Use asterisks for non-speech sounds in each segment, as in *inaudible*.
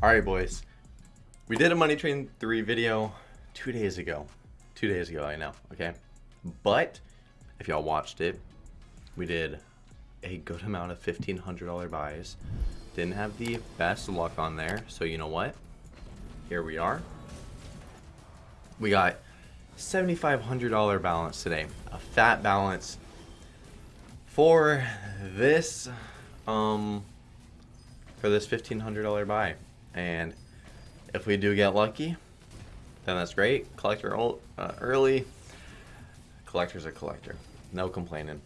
Alright, boys. We did a Money Train 3 video two days ago. Two days ago, I know, okay? But, if y'all watched it, we did a good amount of $1,500 buys. Didn't have the best luck on there, so you know what? Here we are. We got $7,500 balance today. A fat balance for this, um, for this $1,500 buy. And if we do get lucky, then that's great. Collector uh, early. Collector's a collector. No complaining.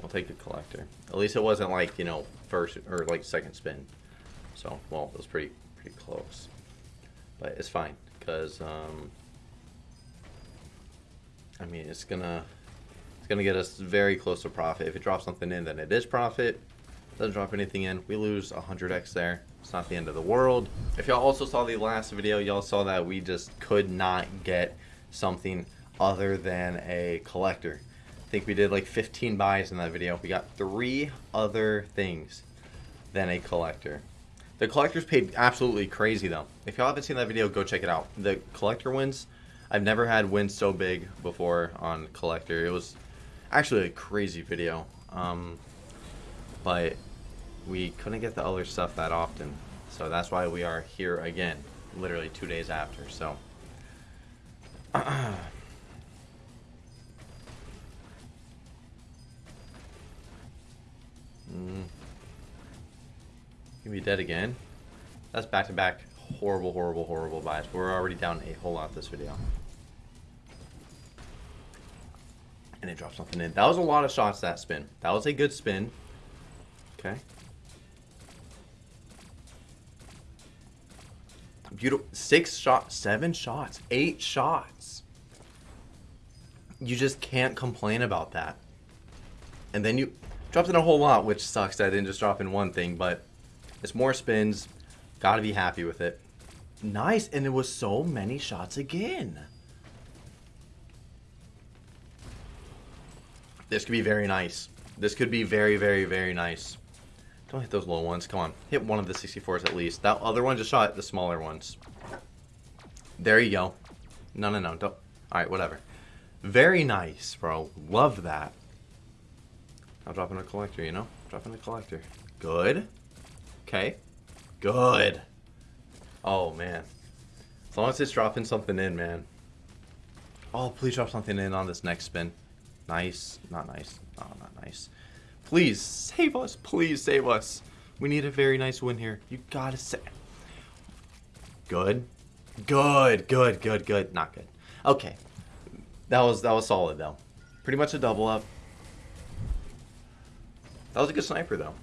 We'll take the collector. At least it wasn't like, you know, first or like second spin. So, well, it was pretty pretty close. But it's fine because um I mean, it's going to it's going to get us very close to profit. If it drops something in, then it is profit. Doesn't drop anything in. We lose 100x there. It's not the end of the world. If y'all also saw the last video, y'all saw that we just could not get something other than a collector. I think we did like 15 buys in that video. We got three other things than a collector. The collectors paid absolutely crazy though. If y'all haven't seen that video, go check it out. The collector wins, I've never had wins so big before on collector. It was actually a crazy video. Um, but we couldn't get the other stuff that often. So that's why we are here again, literally two days after. So. *clears throat* mm. Gonna be dead again. That's back to back horrible, horrible, horrible buys. We're already down a whole lot this video. And it dropped something in. That was a lot of shots that spin. That was a good spin. Okay. Beautiful. Six shots, seven shots, eight shots. You just can't complain about that. And then you dropped in a whole lot, which sucks that I didn't just drop in one thing, but it's more spins. Gotta be happy with it. Nice, and it was so many shots again. This could be very nice. This could be very, very, very nice. Don't hit those low ones. Come on. Hit one of the 64s at least. That other one just shot the smaller ones. There you go. No, no, no. Don't. Alright, whatever. Very nice, bro. Love that. I'm dropping a collector, you know? Dropping a collector. Good. Okay. Good. Oh, man. As long as it's dropping something in, man. Oh, please drop something in on this next spin. Nice. Not nice. Oh, not nice. Please, save us. Please save us. We need a very nice win here. You gotta say. Good. Good, good, good, good. Not good. Okay. That was that was solid though. Pretty much a double up. That was a good sniper though.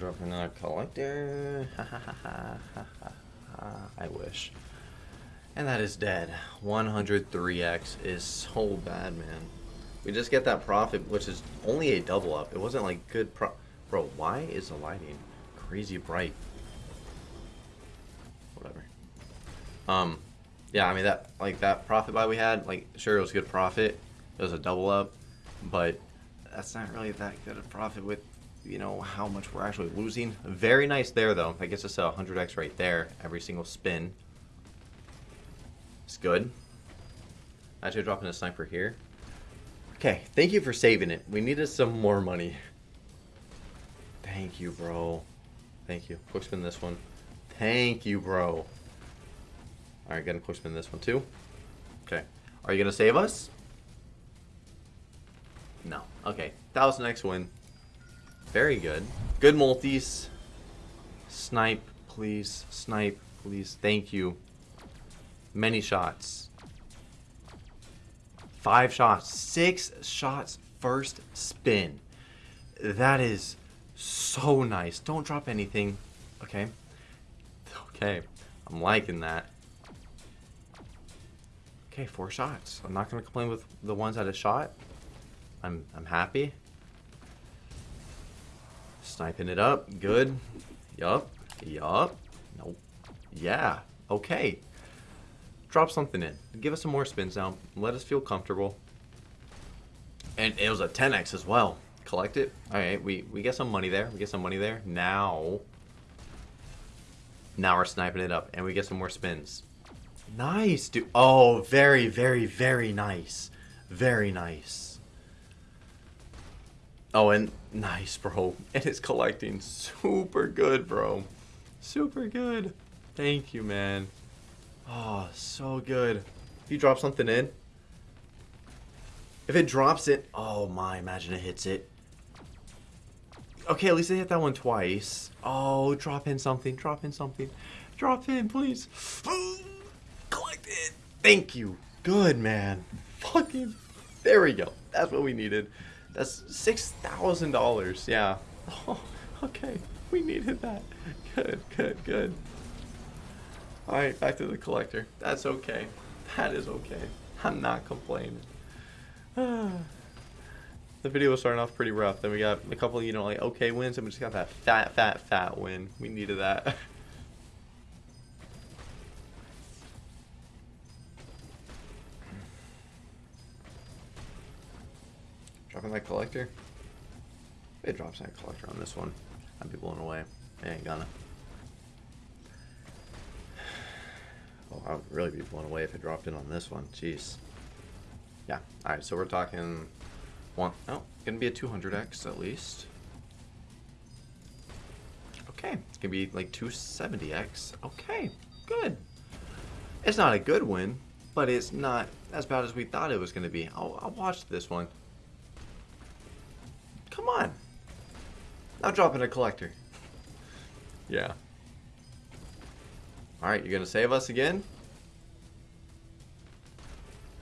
Drop another collector. *laughs* I wish. And that is dead. 103x is so bad, man. We just get that profit, which is only a double up. It wasn't like good pro- Bro, why is the lighting crazy bright? Whatever. Um, yeah, I mean, that, like, that profit buy we had, like, sure, it was good profit. It was a double up, but that's not really that good a profit with you know, how much we're actually losing. Very nice there, though. That gets us a 100x right there, every single spin. It's good. Actually dropping a sniper here. Okay, thank you for saving it. We needed some more money. Thank you, bro. Thank you. Quick spin this one. Thank you, bro. Alright, gonna quick spin this one too. Okay. Are you gonna save us? No. Okay. That was the next win. Very good. Good multis. Snipe, please. Snipe, please. Thank you. Many shots. Five shots. Six shots first spin. That is so nice. Don't drop anything. Okay. Okay. I'm liking that. Okay, four shots. I'm not going to complain with the ones that I shot. I'm, I'm happy. Sniping it up. Good. Yup. Yup. Nope. Yeah. Okay. drop something in. Give us some more spins now. Let us feel comfortable. And it was a 10x as well. Collect it. All right, we, we get some money there. We get some money there. Now, now we're sniping it up. And we get some more spins. Nice, dude. Oh, very, very, very nice. Very nice. Oh, and nice, bro. And it's collecting super good, bro. Super good. Thank you, man. Oh, so good. If you drop something in. If it drops it. Oh, my. Imagine it hits it. Okay, at least they hit that one twice. Oh, drop in something. Drop in something. Drop in, please. *gasps* Collect it. Thank you. Good, man. Fucking. There we go. That's what we needed. That's $6,000. Yeah. *laughs* Oh, okay. We needed that. Good, good, good. Alright, back to the collector. That's okay. That is okay. I'm not complaining. *sighs* the video was starting off pretty rough. Then we got a couple, you know, like okay wins, and we just got that fat, fat, fat win. We needed that. *laughs* Dropping that collector. It drops that collector on this one. I'd be blown away. It ain't gonna. *sighs* Oh, I would really be blown away if it dropped in on this one. Jeez. Yeah. Alright, so we're talking one. Oh, gonna be a 200x at least. Okay, it's gonna be like 270x. Okay, good. It's not a good win, but it's not as bad as we thought it was gonna be. I'll, I'll watch this one. Now dropping a collector. Yeah. Alright, you're going to save us again?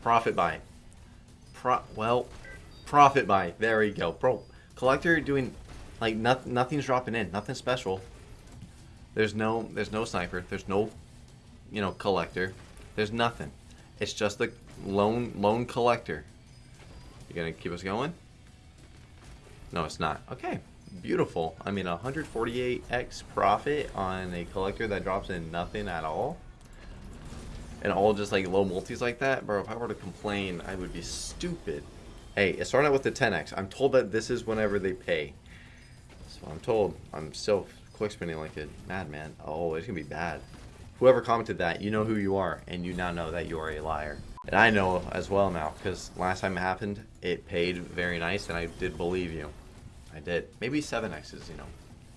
Profit buy. Pro well, profit buy. There we go. Bro, collector doing, like, not, nothing's dropping in. Nothing special. There's no, there's no sniper. There's no, you know, collector. There's nothing. It's just the lone, lone collector. You gonna keep us going? No, it's not. Okay, beautiful. I mean, 148x profit on a collector that drops in nothing at all. And all just like low multis like that. Bro, if I were to complain, I would be stupid. Hey, it's starting out with the 10x. I'm told that this is whenever they pay. So I'm told. I'm still quick spinning like a madman. Oh, it's going to be bad. Whoever commented that, you know who you are. And you now know that you are a liar. And I know as well now, because last time it happened, it paid very nice, and I did believe you. I did. Maybe 7x's, you know.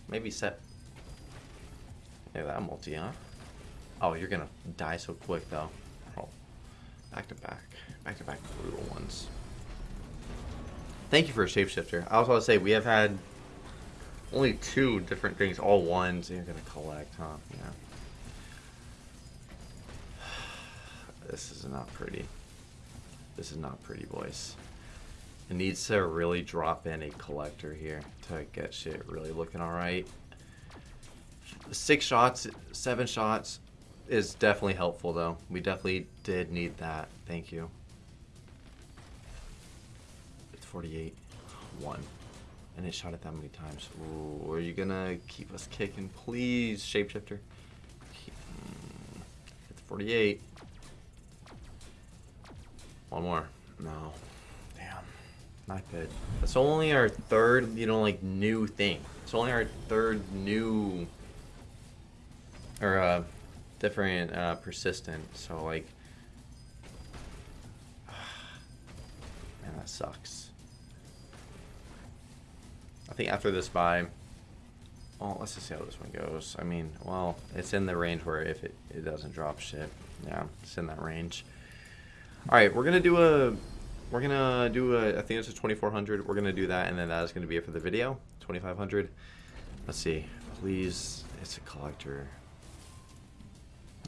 Maybe set. Yeah, that multi, huh? Oh, you're gonna die so quick, though. Oh. Back to back. Back to back brutal ones. Thank you for a shapeshifter. I was about to say, we have had only two different things, all ones. You're gonna collect, huh? Yeah. *sighs* This is not pretty. This is not pretty, boys. It needs to really drop in a collector here to get shit really looking alright. Six shots, seven shots is definitely helpful though. We definitely did need that. Thank you. It's 48. One. And it shot it that many times. Ooh, are you gonna keep us kicking? Please, shapeshifter. It's 48. One more. No. Not good. That's only our third, you know, like, new thing. It's only our third new... Or, uh, different, uh, persistent. So, like... *sighs* Man, that sucks. I think after this buy... Well, let's just see how this one goes. I mean, well, it's in the range where if it, it doesn't drop shit. Yeah, it's in that range. All right, we're gonna do a, we're gonna do a, I think it's a 2400. We're gonna do that, and then that is gonna be it for the video. 2500. Let's see. Please, it's a collector.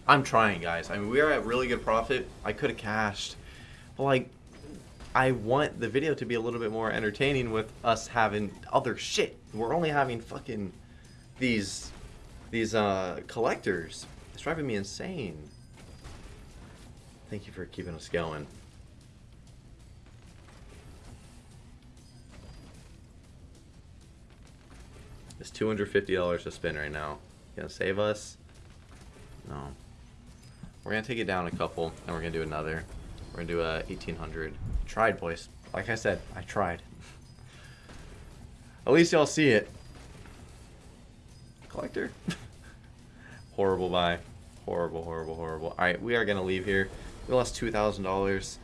I'm trying, guys. I mean, we are at really good profit. I could have cashed, but like, I want the video to be a little bit more entertaining with us having other shit. We're only having fucking these these uh collectors. It's driving me insane. Thank you for keeping us going. It's $250 to spin right now. Gonna save us? No. We're gonna take it down a couple, and we're gonna do another. We're gonna do a 1800. Tried, boys. Like I said, I tried. At least y'all see it. Collector. *laughs* horrible buy. Horrible, horrible, horrible. All right, we are gonna leave here. We lost two thousand dollars.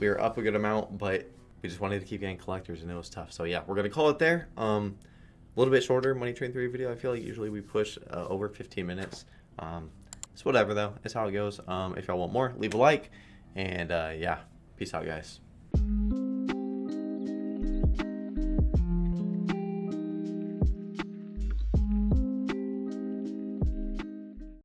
We are up a good amount, but we just wanted to keep getting collectors, and it was tough. So yeah, we're gonna call it there. Um, little bit shorter Money Train Three video. I feel like usually we push uh, over 15 minutes. Um, it's whatever though. It's how it goes. Um, if y'all want more, leave a like, and uh, yeah, peace out, guys.